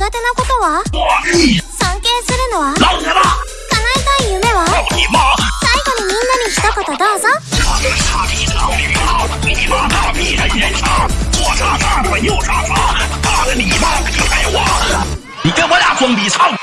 なことは？尊敬するのは！叶えたい夢は！最後にみんなに一言どうぞ，跟我俩装逼唱。